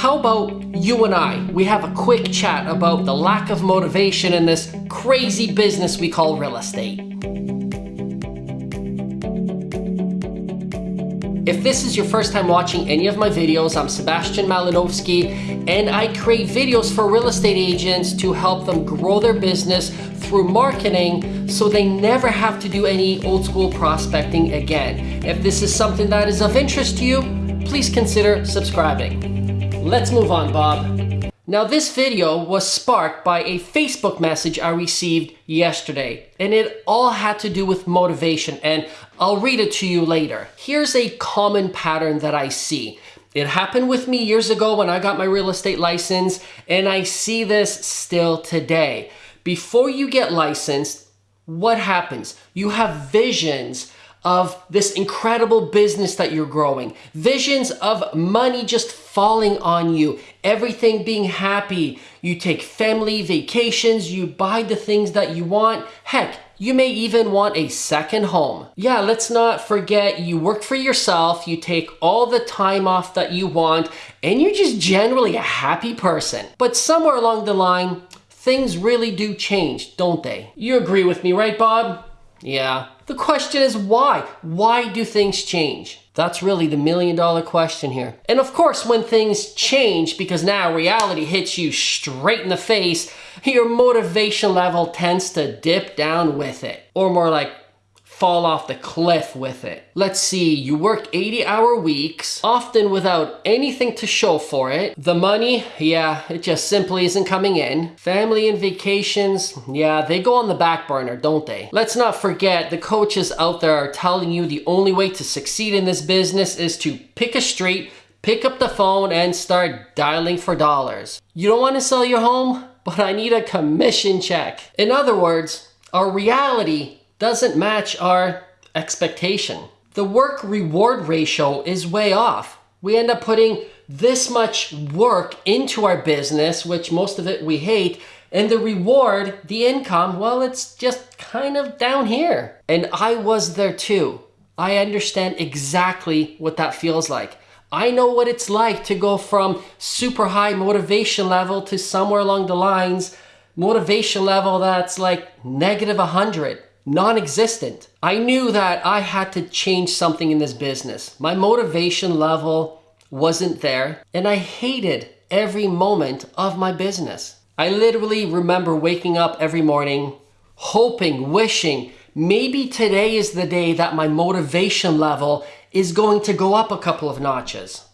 how about you and I, we have a quick chat about the lack of motivation in this crazy business we call real estate. If this is your first time watching any of my videos, I'm Sebastian Malinowski and I create videos for real estate agents to help them grow their business through marketing so they never have to do any old school prospecting again. If this is something that is of interest to you, please consider subscribing. Let's move on, Bob. Now this video was sparked by a Facebook message I received yesterday and it all had to do with motivation and I'll read it to you later. Here's a common pattern that I see. It happened with me years ago when I got my real estate license and I see this still today. Before you get licensed, what happens? You have visions of this incredible business that you're growing, visions of money just falling on you, everything being happy. You take family vacations, you buy the things that you want. Heck, you may even want a second home. Yeah, let's not forget you work for yourself, you take all the time off that you want, and you're just generally a happy person. But somewhere along the line, things really do change, don't they? You agree with me, right, Bob? Yeah. The question is why? Why do things change? That's really the million dollar question here. And of course, when things change, because now reality hits you straight in the face, your motivation level tends to dip down with it. Or more like fall off the cliff with it. Let's see, you work 80 hour weeks, often without anything to show for it. The money, yeah, it just simply isn't coming in. Family and vacations, yeah, they go on the back burner, don't they? Let's not forget the coaches out there are telling you the only way to succeed in this business is to pick a street, pick up the phone and start dialing for dollars. You don't want to sell your home? But I need a commission check. In other words, our reality doesn't match our expectation. The work reward ratio is way off. We end up putting this much work into our business, which most of it we hate, and the reward, the income, well, it's just kind of down here. And I was there too. I understand exactly what that feels like. I know what it's like to go from super high motivation level to somewhere along the lines, motivation level that's like negative 100 non-existent. I knew that I had to change something in this business. My motivation level wasn't there and I hated every moment of my business. I literally remember waking up every morning, hoping, wishing, maybe today is the day that my motivation level is going to go up a couple of notches.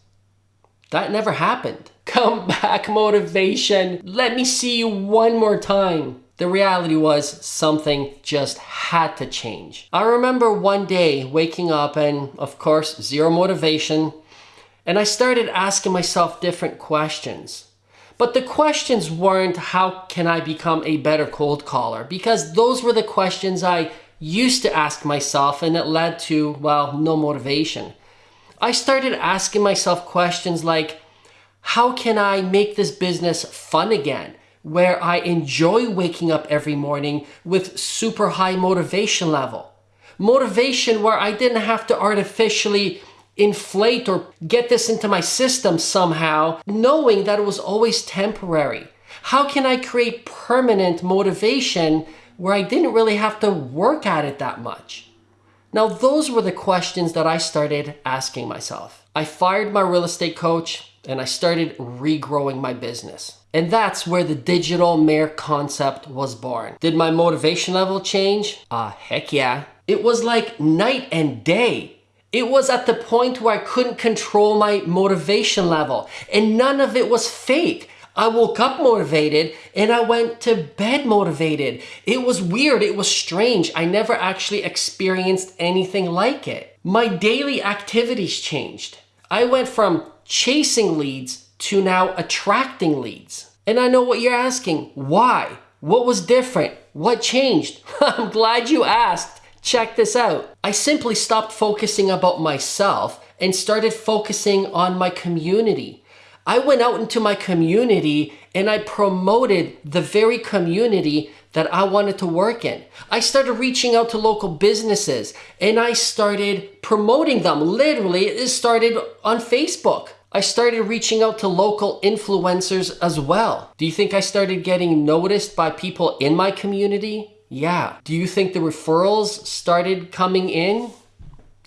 That never happened. Come back, motivation. Let me see you one more time. The reality was something just had to change. I remember one day waking up and of course zero motivation and I started asking myself different questions. But the questions weren't how can I become a better cold caller because those were the questions I used to ask myself and it led to, well, no motivation. I started asking myself questions like, how can I make this business fun again? Where I enjoy waking up every morning with super high motivation level. Motivation where I didn't have to artificially inflate or get this into my system somehow, knowing that it was always temporary. How can I create permanent motivation where I didn't really have to work at it that much? Now, those were the questions that I started asking myself. I fired my real estate coach and I started regrowing my business. And that's where the digital mayor concept was born. Did my motivation level change? Ah, uh, heck yeah. It was like night and day. It was at the point where I couldn't control my motivation level and none of it was fake. I woke up motivated and I went to bed motivated. It was weird. It was strange. I never actually experienced anything like it. My daily activities changed. I went from chasing leads to now attracting leads. And I know what you're asking. Why? What was different? What changed? I'm glad you asked. Check this out. I simply stopped focusing about myself and started focusing on my community. I went out into my community and I promoted the very community that I wanted to work in. I started reaching out to local businesses and I started promoting them. Literally, it started on Facebook. I started reaching out to local influencers as well. Do you think I started getting noticed by people in my community? Yeah. Do you think the referrals started coming in?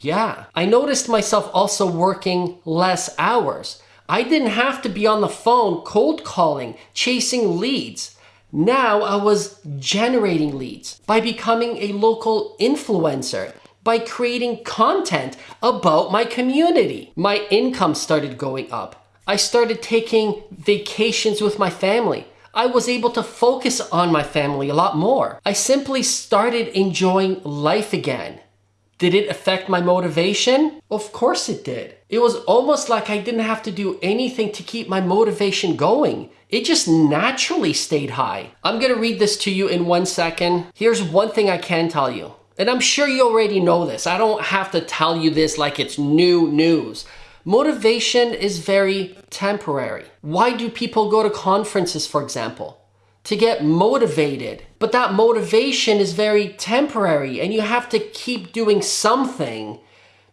Yeah. I noticed myself also working less hours. I didn't have to be on the phone cold calling, chasing leads. Now I was generating leads by becoming a local influencer, by creating content about my community. My income started going up. I started taking vacations with my family. I was able to focus on my family a lot more. I simply started enjoying life again. Did it affect my motivation? Of course it did. It was almost like I didn't have to do anything to keep my motivation going. It just naturally stayed high. I'm gonna read this to you in one second. Here's one thing I can tell you. And I'm sure you already know this. I don't have to tell you this like it's new news. Motivation is very temporary. Why do people go to conferences, for example? to get motivated. But that motivation is very temporary and you have to keep doing something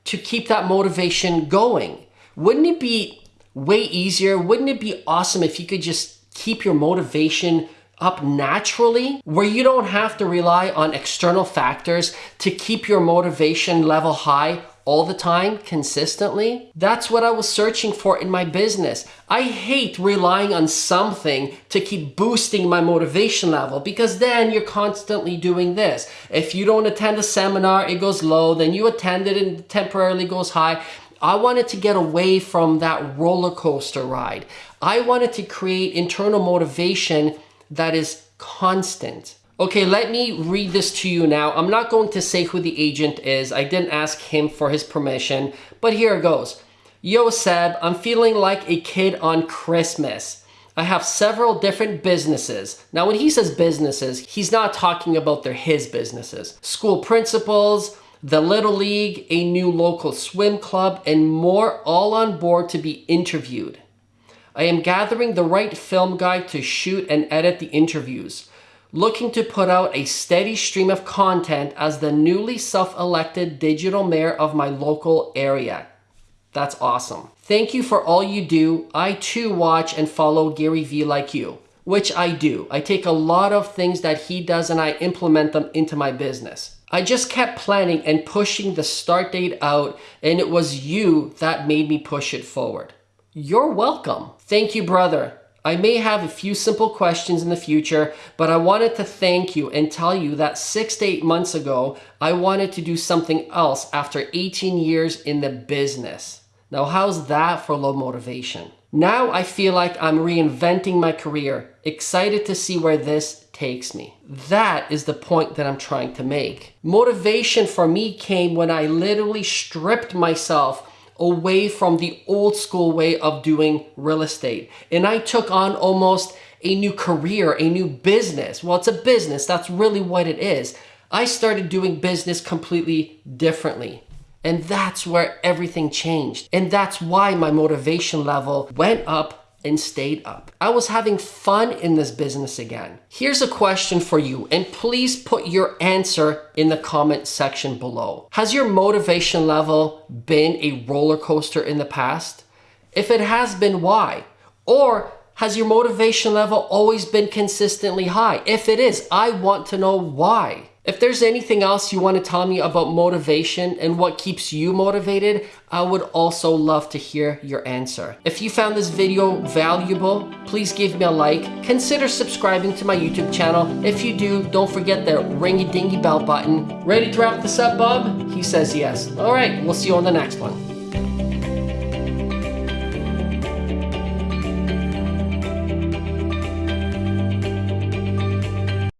to keep that motivation going. Wouldn't it be way easier? Wouldn't it be awesome if you could just keep your motivation up naturally where you don't have to rely on external factors to keep your motivation level high all the time, consistently. That's what I was searching for in my business. I hate relying on something to keep boosting my motivation level because then you're constantly doing this. If you don't attend a seminar, it goes low, then you attend it and temporarily goes high. I wanted to get away from that roller coaster ride. I wanted to create internal motivation that is constant. Okay, let me read this to you now. I'm not going to say who the agent is. I didn't ask him for his permission, but here it goes. Yo, Seb, I'm feeling like a kid on Christmas. I have several different businesses. Now, when he says businesses, he's not talking about their his businesses. School principals, the Little League, a new local swim club, and more all on board to be interviewed. I am gathering the right film guy to shoot and edit the interviews looking to put out a steady stream of content as the newly self-elected digital mayor of my local area. That's awesome. Thank you for all you do. I too watch and follow Gary Vee like you, which I do. I take a lot of things that he does and I implement them into my business. I just kept planning and pushing the start date out and it was you that made me push it forward. You're welcome. Thank you, brother. I may have a few simple questions in the future, but I wanted to thank you and tell you that six to eight months ago, I wanted to do something else after 18 years in the business. Now, how's that for low motivation? Now I feel like I'm reinventing my career, excited to see where this takes me. That is the point that I'm trying to make. Motivation for me came when I literally stripped myself away from the old school way of doing real estate. And I took on almost a new career, a new business. Well, it's a business. That's really what it is. I started doing business completely differently. And that's where everything changed. And that's why my motivation level went up and stayed up. I was having fun in this business again. Here's a question for you, and please put your answer in the comment section below. Has your motivation level been a roller coaster in the past? If it has been, why? Or has your motivation level always been consistently high? If it is, I want to know why. If there's anything else you want to tell me about motivation and what keeps you motivated, I would also love to hear your answer. If you found this video valuable, please give me a like. Consider subscribing to my YouTube channel. If you do, don't forget the ringy dingy bell button. Ready to wrap this up, Bob? He says yes. All right, we'll see you on the next one.